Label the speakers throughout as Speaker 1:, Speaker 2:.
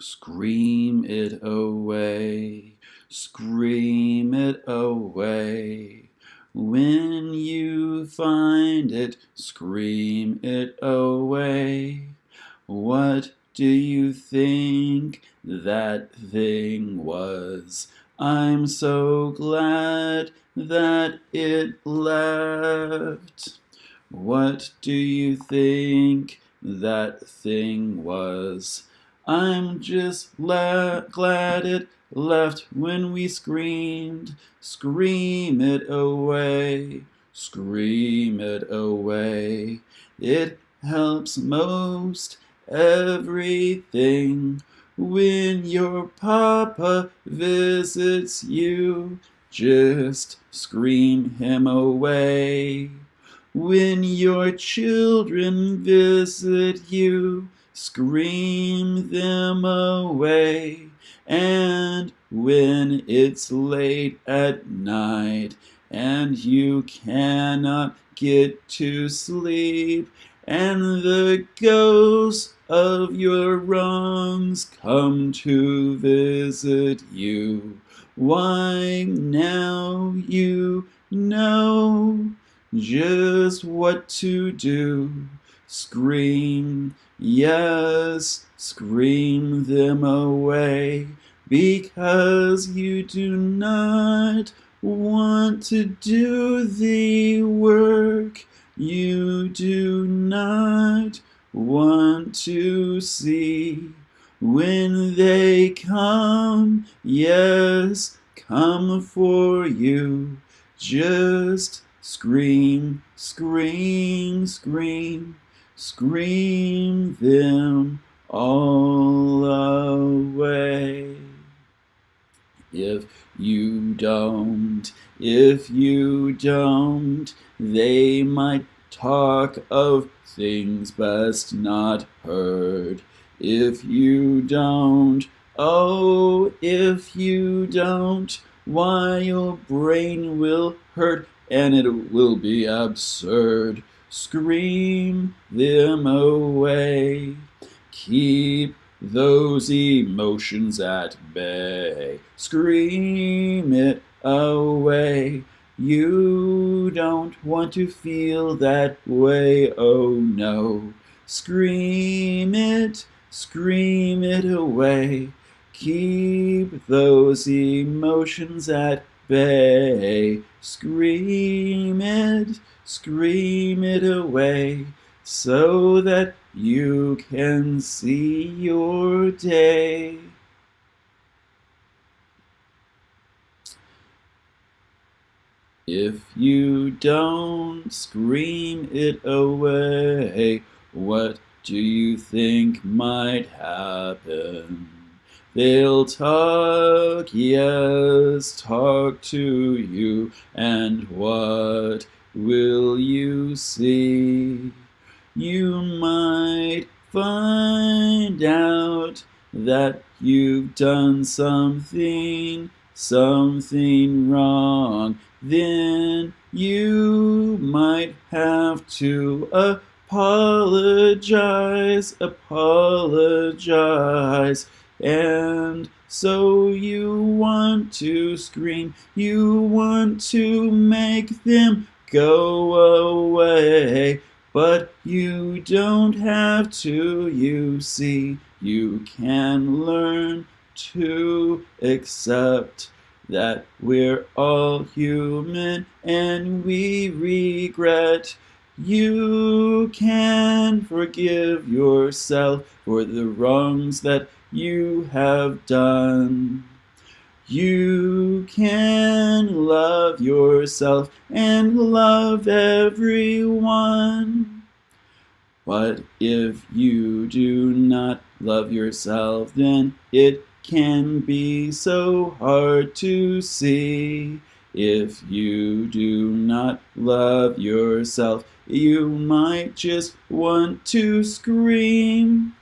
Speaker 1: Scream it away, scream it away. When you find it, scream it away. What do you think that thing was? I'm so glad that it left. What do you think that thing was? I'm just la- glad it left when we screamed. Scream it away, scream it away. It helps most everything when your papa visits you. Just scream him away. When your children visit you, scream them away. And when it's late at night and you cannot get to sleep, and the ghosts of your wrongs come to visit you, why now you know just what to do. Scream Yes, scream them away, because you do not want to do the work. You do not want to see when they come. Yes, come for you. Just scream, scream, scream. Scream them all away. If you don't, if you don't, they might talk of things best not heard. If you don't, oh, if you don't, why your brain will hurt and it will be absurd scream them away. Keep those emotions at bay. Scream it away. You don't want to feel that way, oh no. Scream it, scream it away. Keep those emotions at bay. Scream it, scream it away so that you can see your day. If you don't scream it away, what do you think might happen? They'll talk, yes, talk to you, and what will you see? You might find out that you've done something, something wrong. Then you might have to apologize, apologize. And so you want to scream, you want to make them go away. But you don't have to, you see, you can learn to accept that we're all human and we regret. You can forgive yourself for the wrongs that you have done. You can love yourself and love everyone. But if you do not love yourself, then it can be so hard to see. If you do not love yourself, you might just want to scream.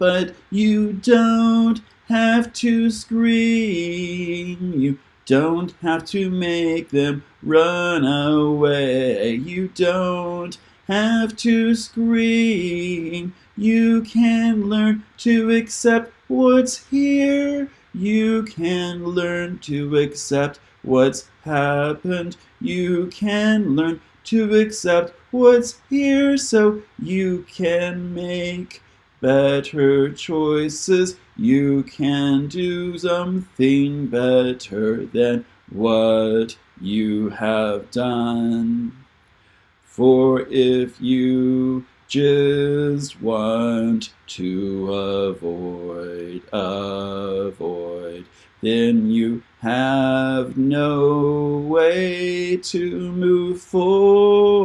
Speaker 1: But you don't have to scream. You don't have to make them run away. You don't have to scream. you can learn to accept what's here. You can learn to accept what's happened. You can learn to accept what's here so you can make better choices. You can do something better than what you have done. For if you just want to avoid, avoid, then you have no way to move forward.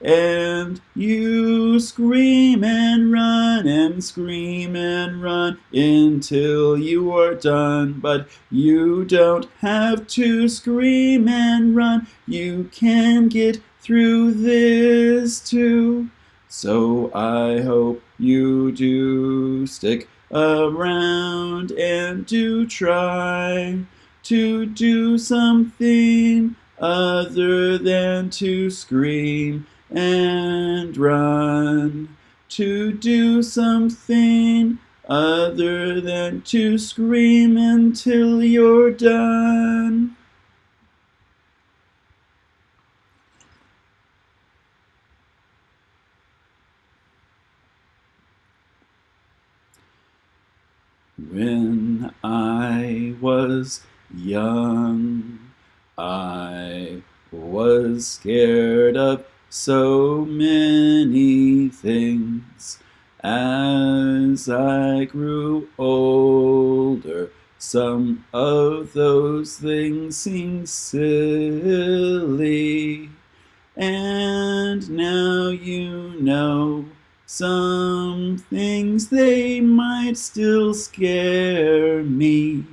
Speaker 1: And scream and run and scream and run until you are done. But you don't have to scream and run. You can get through this too. So I hope you do stick around and do try to do something other than to scream and run to do something other than to scream until you're done. When I was young, I was scared of so many things. As I grew older, some of those things seemed silly. And now you know some things they might still scare me.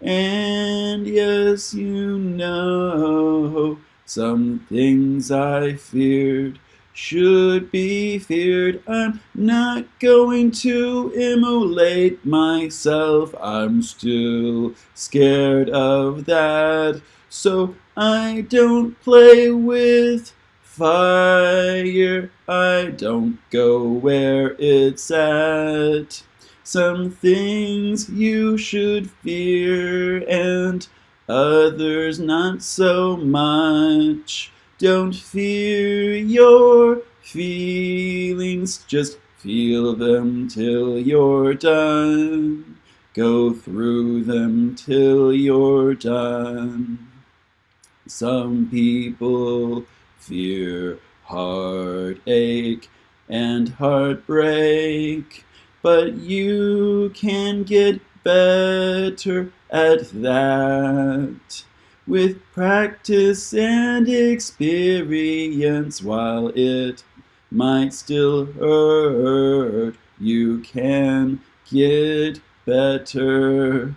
Speaker 1: And yes, you know some things I feared should be feared. I'm not going to immolate myself. I'm still scared of that. So I don't play with fire. I don't go where it's at. Some things you should fear and others not so much. Don't fear your feelings, just feel them till you're done. Go through them till you're done. Some people fear heartache and heartbreak, but you can get better at that. With practice and experience, while it might still hurt, you can get better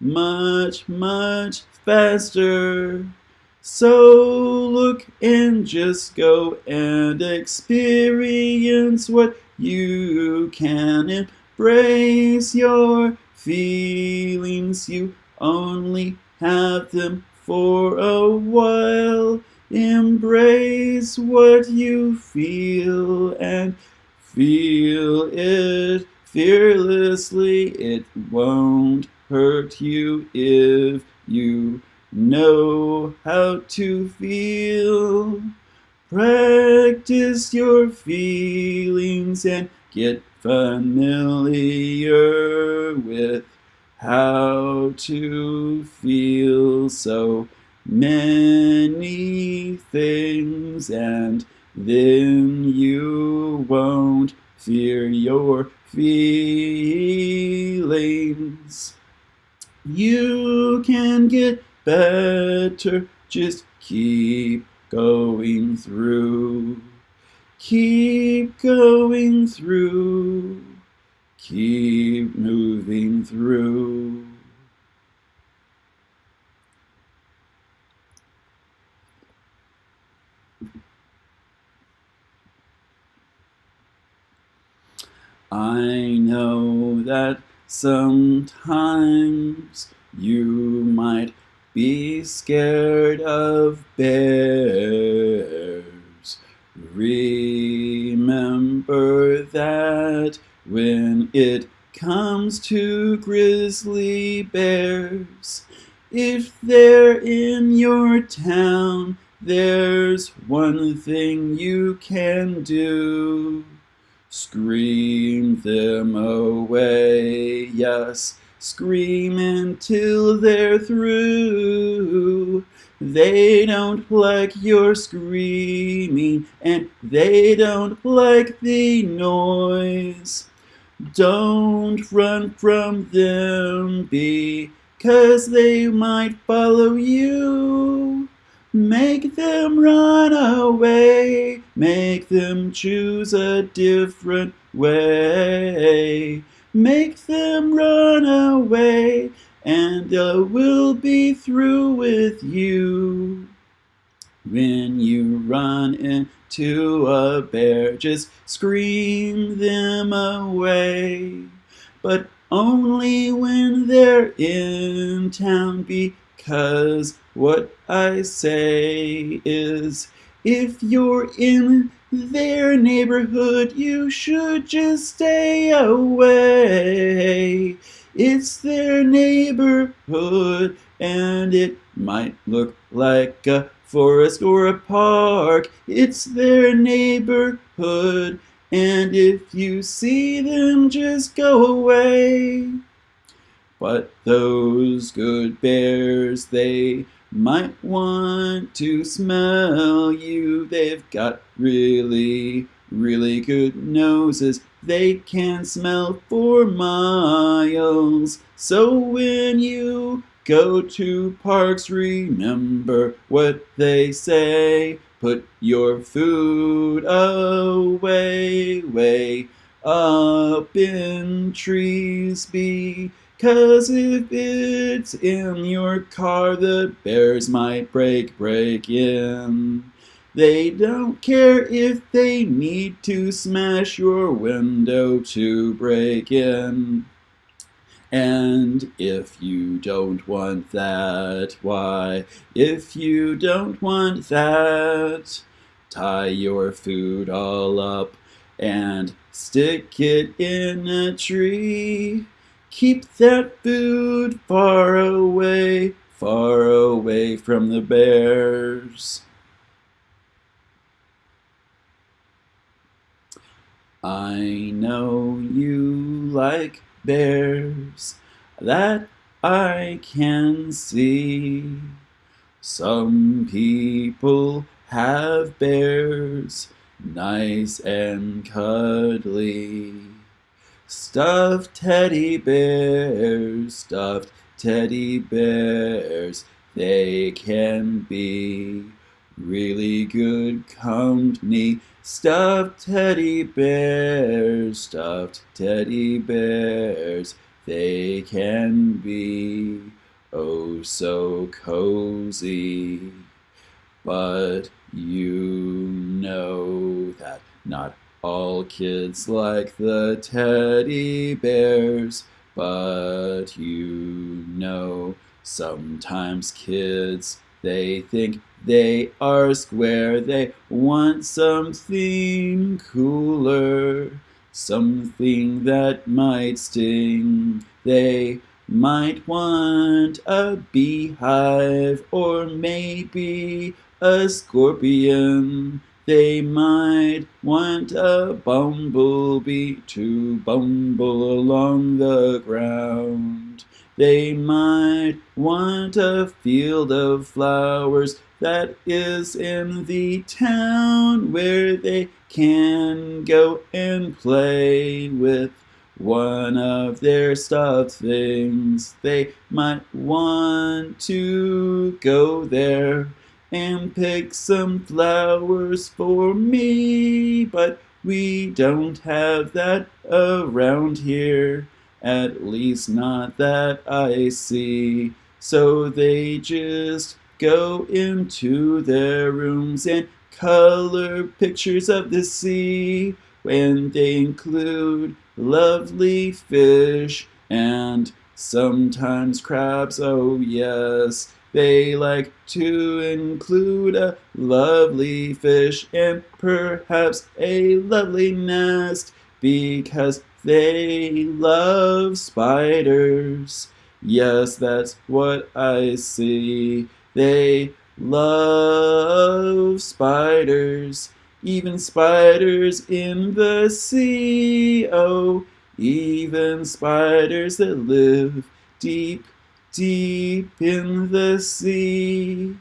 Speaker 1: much, much faster. So look and just go and experience what you can. Embrace your feelings, you only have them for a while. Embrace what you feel and feel it fearlessly. It won't hurt you if you know how to feel. Practice your feelings and get familiar with how to feel so many things and then you won't fear your feelings. You can get better. Just keep going through. Keep going through. Keep moving through. I know that sometimes you might be scared of bears, Remember that when it comes to grizzly bears, if they're in your town, there's one thing you can do. Scream them away, yes, scream until they're through. They don't like your screaming, and they don't like the noise. Don't run from them, because they might follow you. Make them run away, make them choose a different way. Make them run away, and I will be through with you. When you run into a bear, just scream them away. But only when they're in town, because what I say is if you're in their neighborhood, you should just stay away. It's their neighborhood, and it might look like a forest or a park. It's their neighborhood, and if you see them, just go away. But those good bears, they might want to smell you. They've got really, really good noses. They can smell for miles. So when you go to parks, remember what they say. Put your food away, way up in trees. Be Cause if it's in your car, the bears might break, break in. They don't care if they need to smash your window to break in. And if you don't want that, why, if you don't want that, tie your food all up and stick it in a tree. Keep that food far away, far away from the bears. I know you like bears, that I can see. Some people have bears, nice and cuddly. Stuffed teddy bears, stuffed teddy bears, they can be really good company. Stuffed teddy bears, stuffed teddy bears, they can be oh so cozy. But you know that not all kids like the teddy bears, but you know sometimes kids they think they are square, they want something cooler, something that might sting. They might want a beehive or maybe a scorpion. They might want a bumblebee to bumble along the ground. They might want a field of flowers that is in the town where they can go and play with one of their stuffed things. They might want to go there and pick some flowers for me, but we don't have that around here, at least not that I see. So they just go into their rooms and color pictures of the sea, when they include lovely fish and sometimes crabs, oh yes, they like to include a lovely fish and perhaps a lovely nest because they love spiders. Yes, that's what I see. They love spiders, even spiders in the sea. Oh, even spiders that live deep deep in the sea.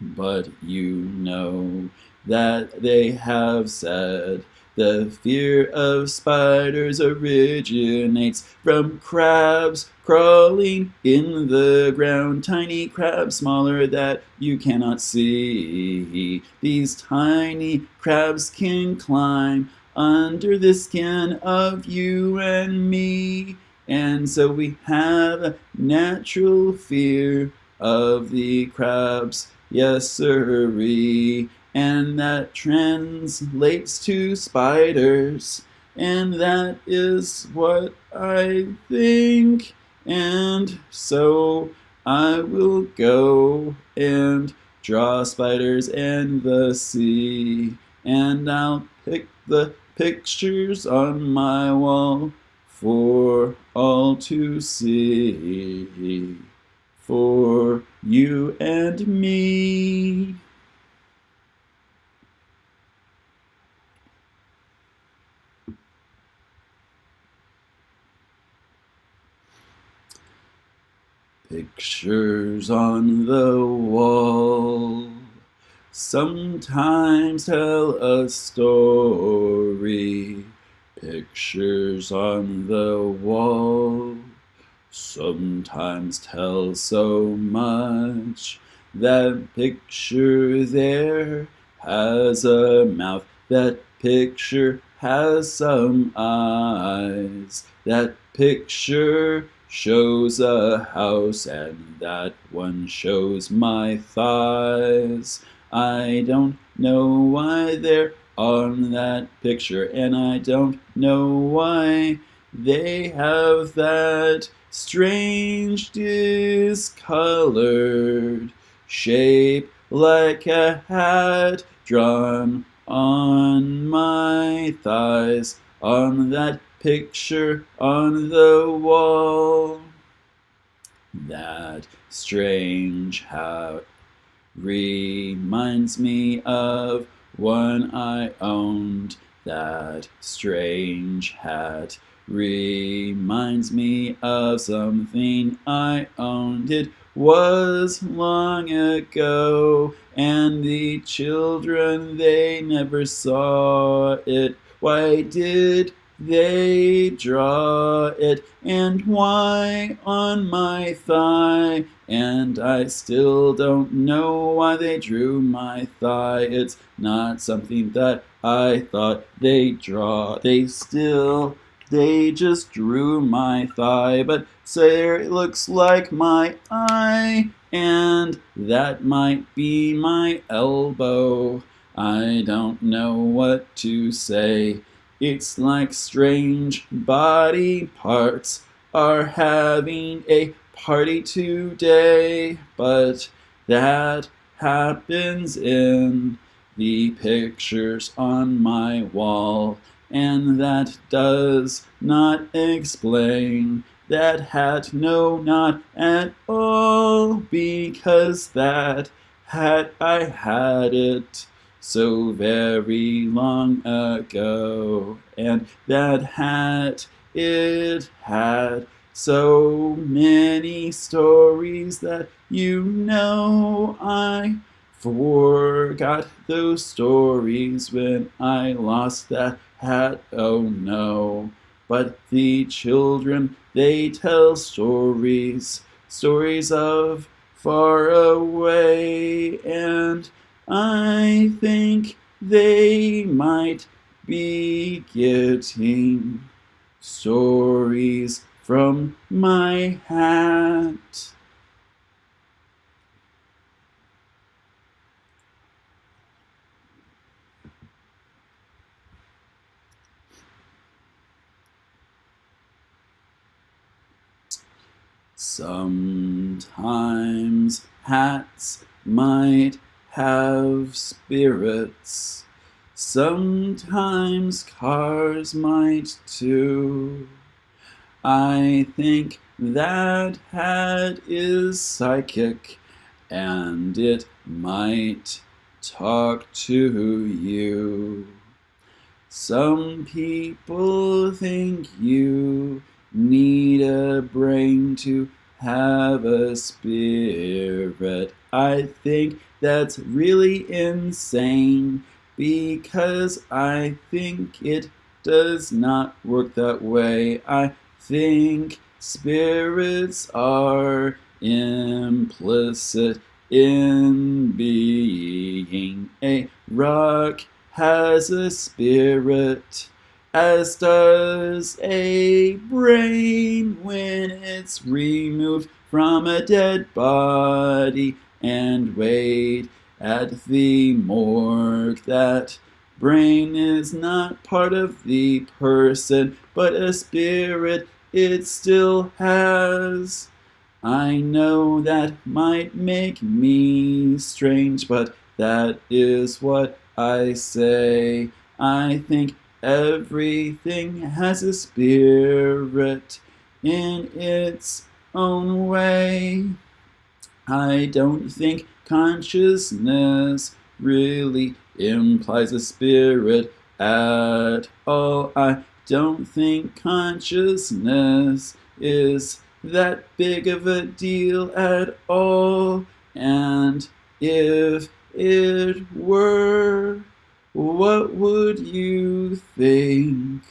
Speaker 1: But you know that they have said the fear of spiders originates from crabs crawling in the ground. Tiny crabs smaller that you cannot see. These tiny crabs can climb under the skin of you and me. And so we have a natural fear of the crabs, yes sirree. And that translates to spiders. And that is what I think. And so I will go and draw spiders in the sea. And I'll pick the pictures on my wall for all to see, for you and me. Pictures on the wall sometimes tell a story Pictures on the wall sometimes tell so much. That picture there has a mouth. That picture has some eyes. That picture shows a house, and that one shows my thighs. I don't know why they're on that picture, and I don't know why they have that strange discolored shape like a hat drawn on my thighs on that picture on the wall. That strange hat reminds me of one I owned, that strange hat reminds me of something I owned. It was long ago, and the children they never saw it. Why did they draw it, and why on my thigh? And I still don't know why they drew my thigh. It's not something that I thought they draw. They still, they just drew my thigh, but there it looks like my eye, and that might be my elbow. I don't know what to say. It's like strange body parts are having a party today, but that happens in the pictures on my wall, and that does not explain that hat, no, not at all, because that hat I had it so very long ago. And that hat, it had so many stories that you know I forgot those stories when I lost that hat, oh no. But the children, they tell stories, stories of far away and I think they might be getting stories from my hat. Sometimes hats might have spirits. Sometimes cars might too. I think that hat is psychic and it might talk to you. Some people think you need a brain to have a spirit. I think that's really insane because I think it does not work that way. I think spirits are implicit in being. A rock has a spirit, as does a brain when it's removed from a dead body and weighed at the morgue. That brain is not part of the person, but a spirit it still has. I know that might make me strange, but that is what I say. I think everything has a spirit in its own way. I don't think consciousness really implies a spirit at all. I don't think consciousness is that big of a deal at all. And if it were, what would you think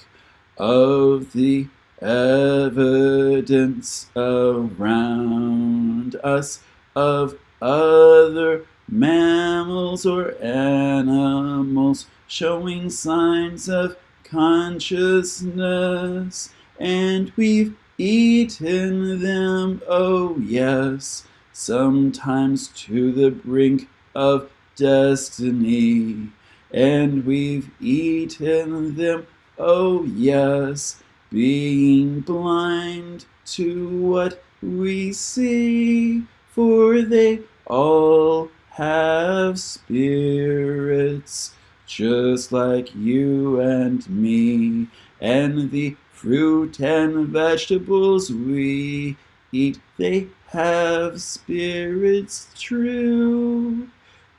Speaker 1: of the evidence around us of other mammals or animals showing signs of consciousness? And we've eaten them, oh yes, sometimes to the brink of destiny. And we've eaten them, oh yes, being blind to what we see, for they all have spirits, just like you and me, and the Fruit and vegetables we eat, they have spirits true.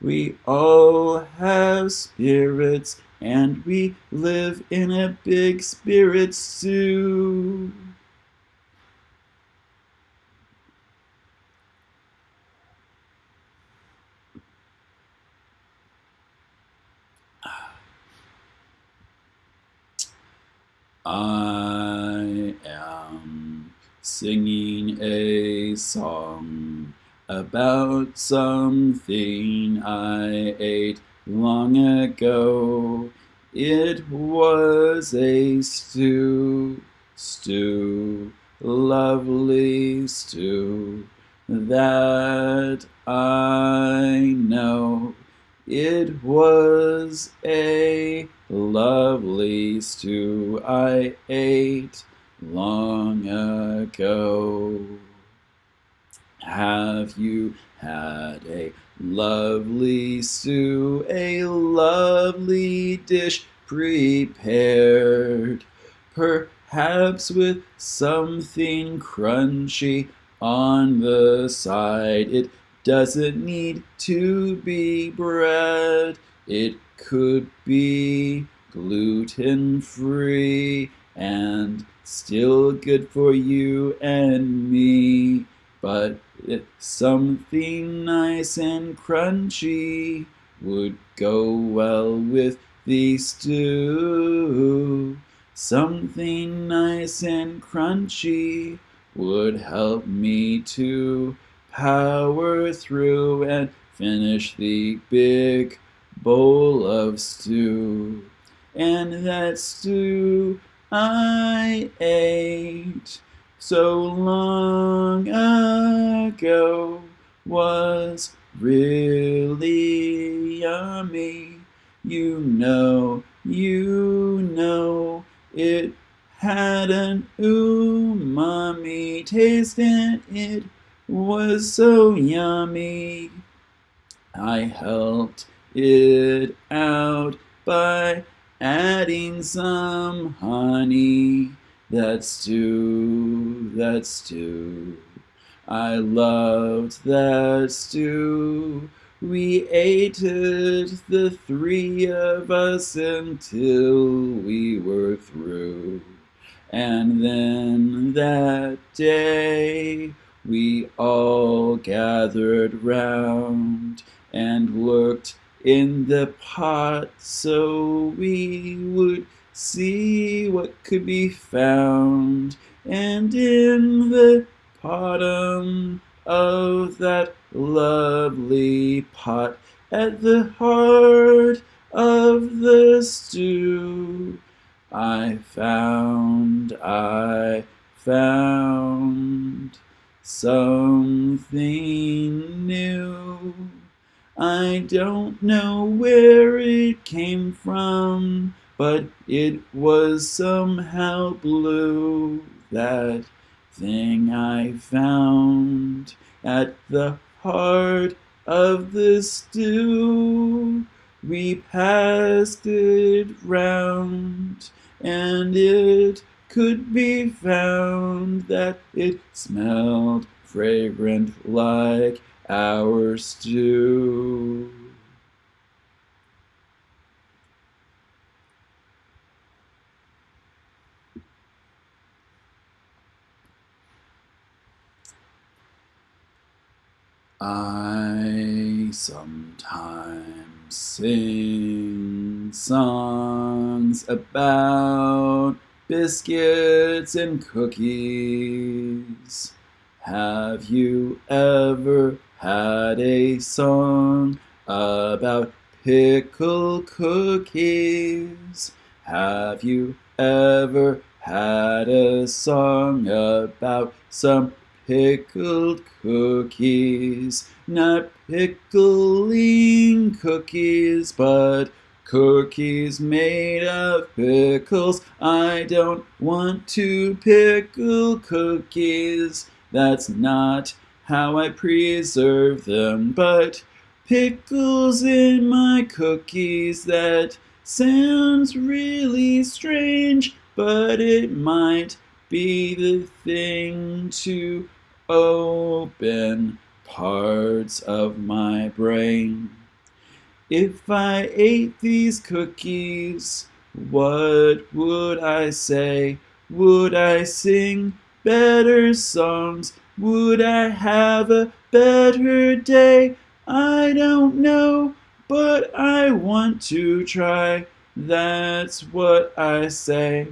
Speaker 1: We all have spirits, and we live in a big spirit zoo. I am singing a song about something I ate long ago. It was a stew, stew, lovely stew that I know. It was a lovely stew I ate long ago. Have you had a lovely stew, a lovely dish prepared? Perhaps with something crunchy on the side. It doesn't need to be bread. It could be gluten free and still good for you and me. But something nice and crunchy would go well with the stew. Something nice and crunchy would help me to power through and finish the big bowl of stew. And that stew I ate so long ago was really yummy. You know, you know, it had an umami taste and it was so yummy. I helped it out by adding some honey. That's stew, that's stew. I loved that stew. We ate it, the three of us, until we were through. And then that day we all gathered round and looked in the pot so we would see what could be found. And in the bottom of that lovely pot at the heart of the stew. I found, I found something new. I don't know where it came from, but it was somehow blue. That thing I found at the heart of the stew. We passed it round, and it could be found that it smelled fragrant like our stew. I sometimes sing songs about biscuits and cookies. Have you ever had a song about pickle cookies? Have you ever had a song about some pickled cookies, not pickling cookies, but cookies made of pickles. I don't want to pickle cookies. That's not how I preserve them, but pickles in my cookies. That sounds really strange, but it might be the thing to open parts of my brain. If I ate these cookies, what would I say? Would I sing better songs? Would I have a better day? I don't know, but I want to try. That's what I say.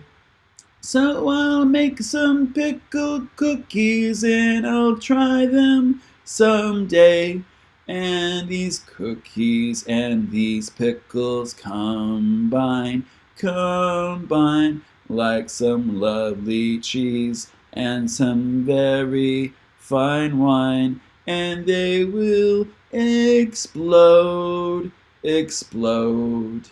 Speaker 1: So I'll make some pickled cookies and I'll try them someday. And these cookies and these pickles combine, combine like some lovely cheese and some very fine wine. And they will explode, explode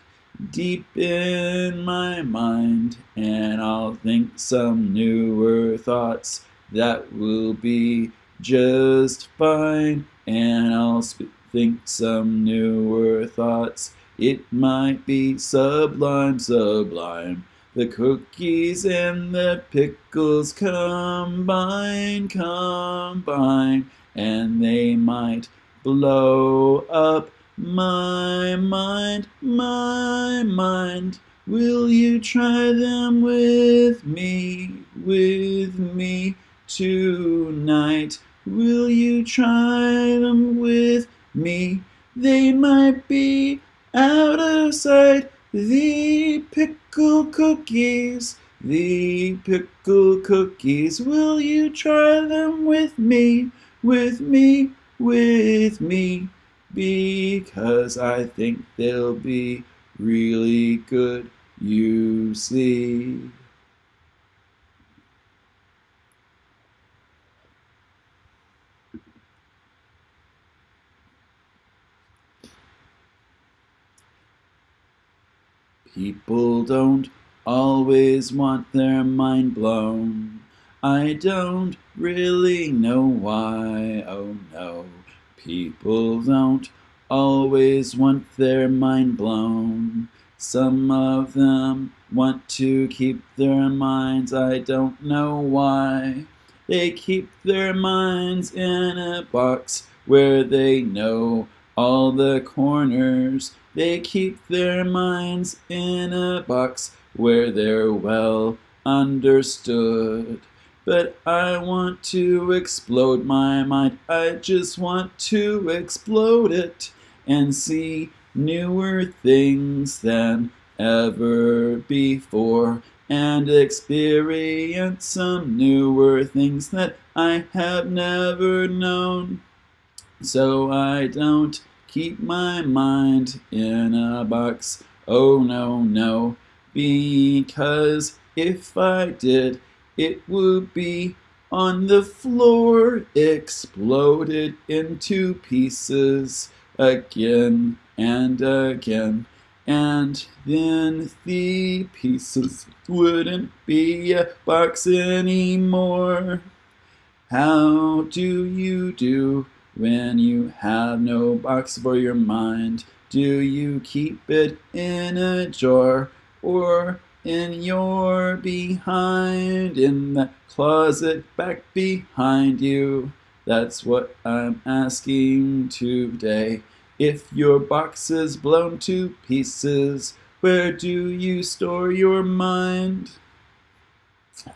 Speaker 1: deep in my mind, and I'll think some newer thoughts that will be just fine, and I'll think some newer thoughts. It might be sublime, sublime. The cookies and the pickles combine, combine, and they might blow up my mind, my mind, will you try them with me, with me tonight? Will you try them with me? They might be out of sight, the pickle cookies, the pickle cookies. Will you try them with me, with me, with me? Because I think they'll be really good, you see. People don't always want their mind blown. I don't really know why, oh no. People don't always want their mind blown. Some of them want to keep their minds, I don't know why. They keep their minds in a box where they know all the corners. They keep their minds in a box where they're well understood. But I want to explode my mind. I just want to explode it and see newer things than ever before and experience some newer things that I have never known. So I don't keep my mind in a box. Oh no, no, because if I did, it would be on the floor, exploded into pieces again and again. And then the pieces wouldn't be a box anymore. How do you do when you have no box for your mind? Do you keep it in a jar or in your behind in the closet back behind you? That's what I'm asking today. If your box is blown to pieces, where do you store your mind?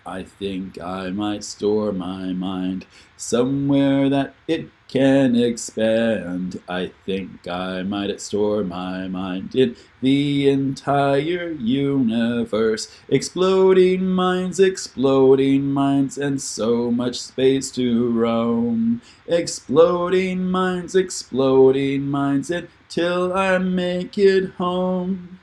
Speaker 1: I think I might store my mind somewhere that it can expand. I think I might store my mind in the entire universe. Exploding minds, exploding minds, and so much space to roam. Exploding minds, exploding minds, until I make it home.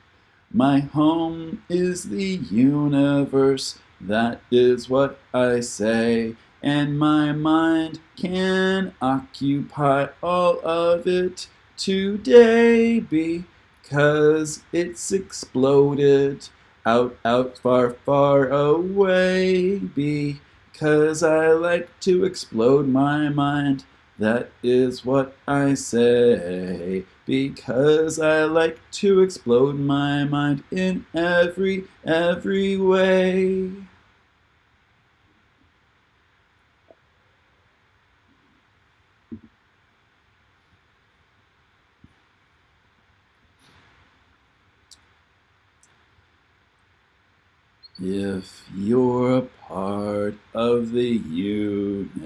Speaker 1: My home is the universe. That is what I say, and my mind can occupy all of it today because it's exploded out, out, far, far away because I like to explode my mind. That is what I say, because I like to explode my mind in every, every way. If you're a part of the universe,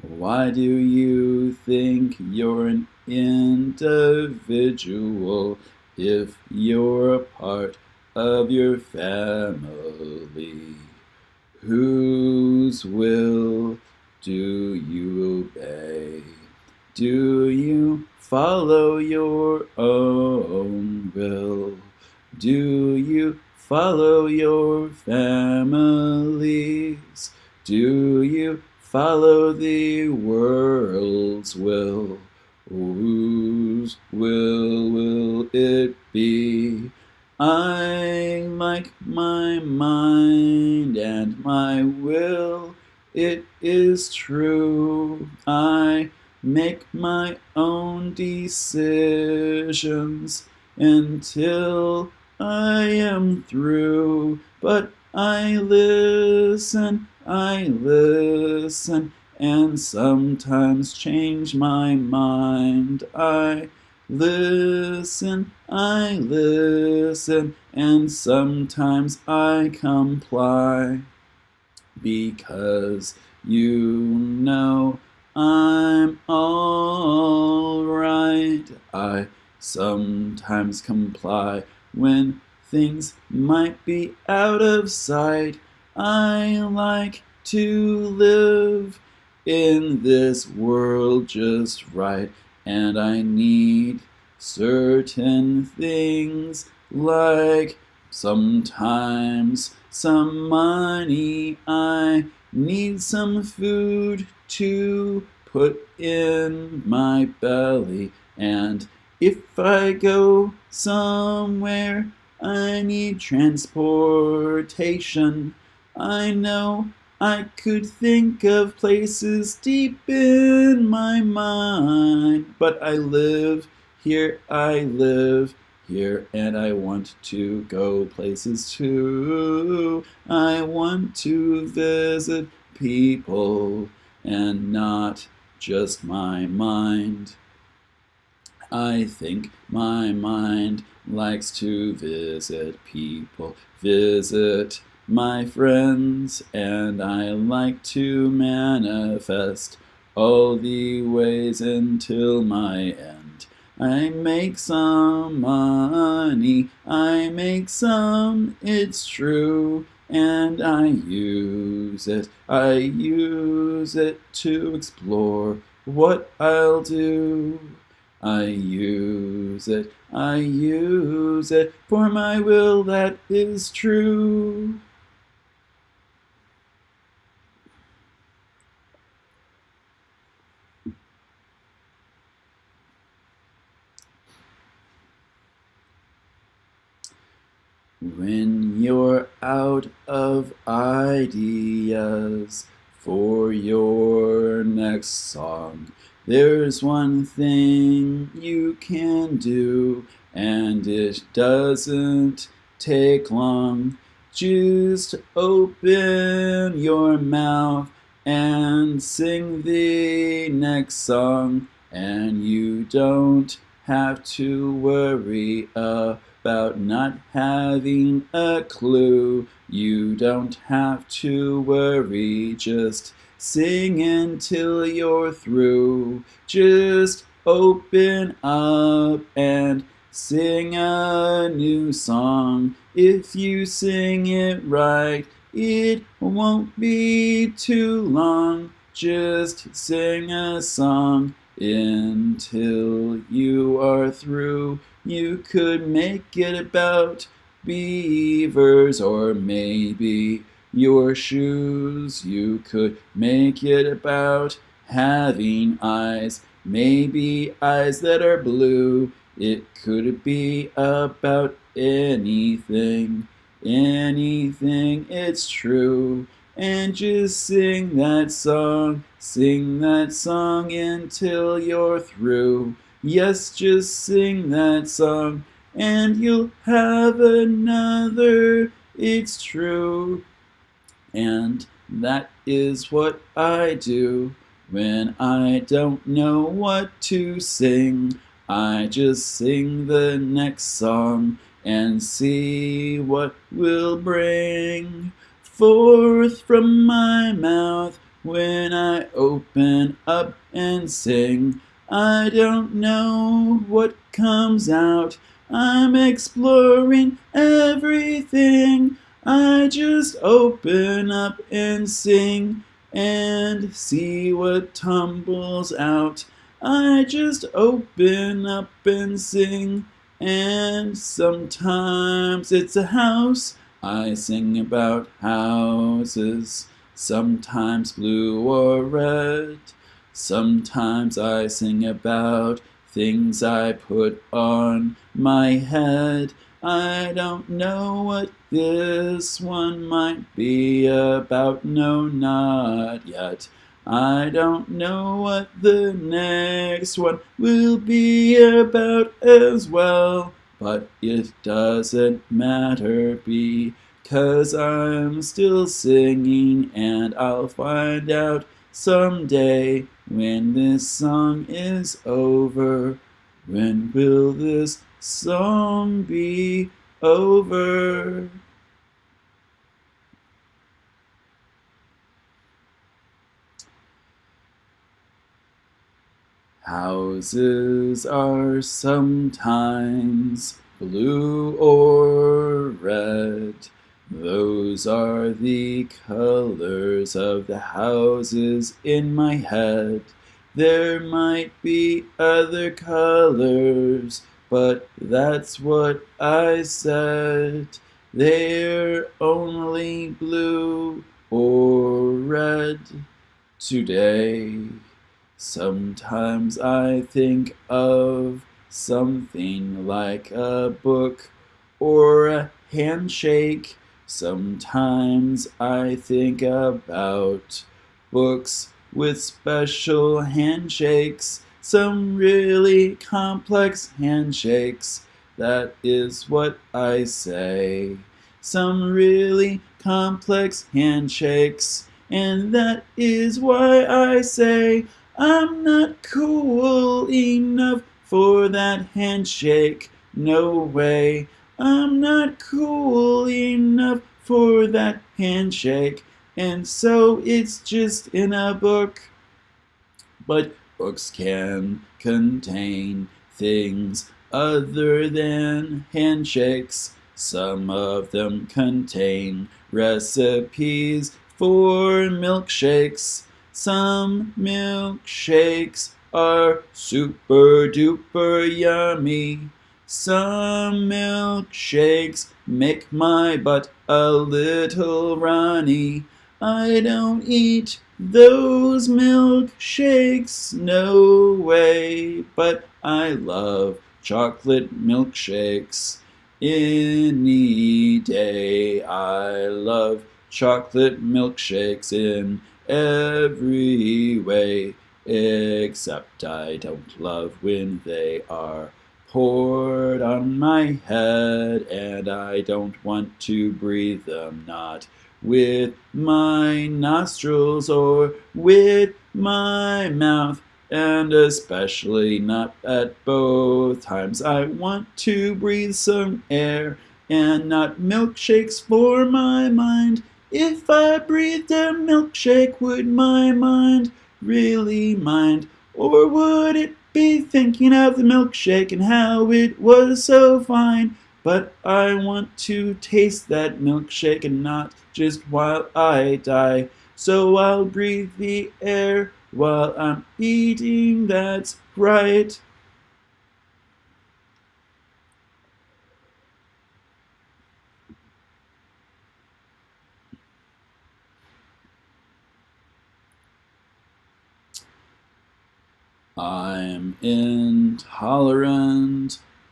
Speaker 1: why do you think you're an individual if you're a part of your family? Whose will do you obey? Do you follow your own will? Do you follow your families? Do you follow the world's will? Whose will will it be? I like my mind and my will. It is true. I make my own decisions until I am through, but I listen, I listen, and sometimes change my mind. I listen, I listen, and sometimes I comply. Because you know I'm alright. I sometimes comply when things might be out of sight. I like to live in this world just right, and I need certain things like sometimes some money. I need some food to put in my belly and if I go somewhere I need transportation. I know I could think of places deep in my mind, but I live here, I live here, and I want to go places too. I want to visit people and not just my mind. I think my mind likes to visit people, visit my friends, and I like to manifest all the ways until my end. I make some money, I make some, it's true, and I use it, I use it to explore what I'll do. I use it, I use it for my will that is true. When you're out of ideas for your next song, there's one thing you can do, and it doesn't take long. Just open your mouth and sing the next song, and you don't have to worry about not having a clue. You don't have to worry, just sing until you're through. Just open up and sing a new song. If you sing it right, it won't be too long. Just sing a song until you are through. You could make it about beavers or maybe your shoes. You could make it about having eyes, maybe eyes that are blue. It could be about anything, anything, it's true. And just sing that song, sing that song until you're through. Yes, just sing that song and you'll have another. It's true. And that is what I do when I don't know what to sing. I just sing the next song and see what will bring forth from my mouth when I open up and sing. I don't know what comes out. I'm exploring everything. I just open up and sing and see what tumbles out. I just open up and sing, and sometimes it's a house. I sing about houses, sometimes blue or red. Sometimes I sing about things I put on my head. I don't know what this one might be about, no, not yet. I don't know what the next one will be about as well, but it doesn't matter because I'm still singing and I'll find out someday when this song is over, when will this song be over? Houses are sometimes blue or red. Those are the colors of the houses in my head. There might be other colors, but that's what I said. They're only blue or red today. Sometimes I think of something like a book or a handshake. Sometimes I think about books with special handshakes, some really complex handshakes. That is what I say. Some really complex handshakes. And that is why I say I'm not cool enough for that handshake. No way. I'm not cool enough for that handshake. And so it's just in a book. But books can contain things other than handshakes. Some of them contain recipes for milkshakes. Some milkshakes are super duper yummy. Some milkshakes make my butt a little runny. I don't eat those milkshakes, no way, but I love chocolate milkshakes. Any day I love chocolate milkshakes in every way, except I don't love when they are poured on my head, and I don't want to breathe them, not with my nostrils or with my mouth and especially not at both times. I want to breathe some air and not milkshakes for my mind. If I breathed a milkshake, would my mind really mind? Or would it be thinking of the milkshake and how it was so fine? But I want to taste that milkshake and not just while I die. So I'll breathe the air while I'm eating, that's right. I'm intolerant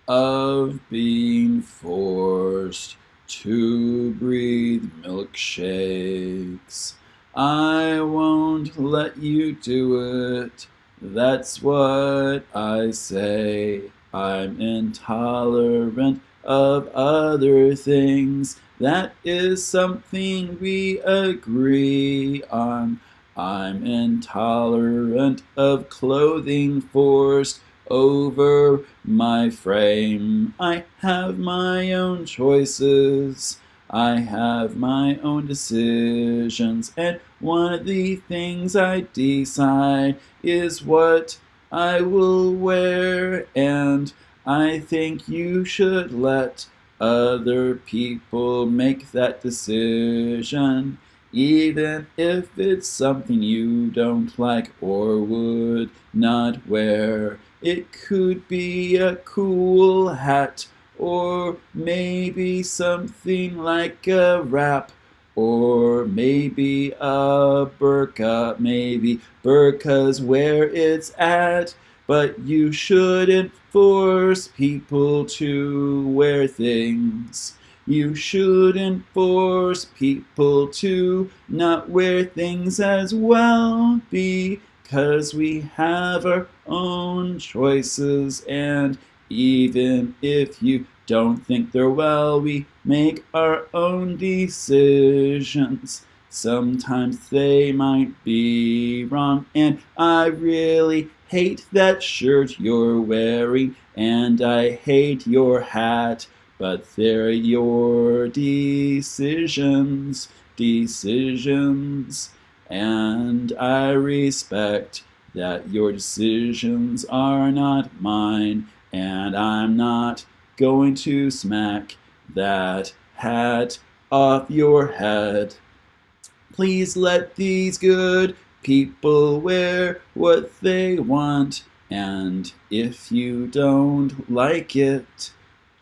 Speaker 1: of being forced to breathe milkshakes. I won't let you do it. That's what I say. I'm intolerant of other things. That is something we agree on. I'm intolerant of clothing forced over my frame. I have my own choices. I have my own decisions, and one of the things I decide is what I will wear, and I think you should let other people make that decision, even if it's something you don't like or would not wear. It could be a cool hat or maybe something like a wrap, or maybe a burqa, maybe burqa's where it's at. But you shouldn't force people to wear things. You shouldn't force people to not wear things as well because we have our own choices. And even if you don't think they're well, we make our own decisions. Sometimes they might be wrong, and I really hate that shirt you're wearing, and I hate your hat, but they're your decisions, decisions, and I respect that your decisions are not mine, and I'm not going to smack that hat off your head. Please let these good people wear what they want, and if you don't like it,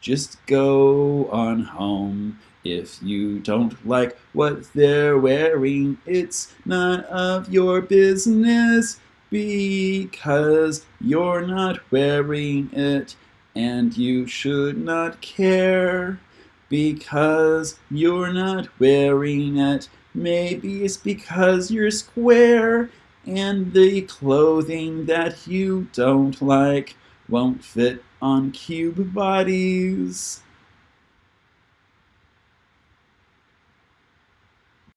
Speaker 1: just go on home. If you don't like what they're wearing, it's none of your business because you're not wearing it and you should not care. because you're not wearing it. Maybe it's because you're square and the clothing that you don't like won't fit on cube bodies.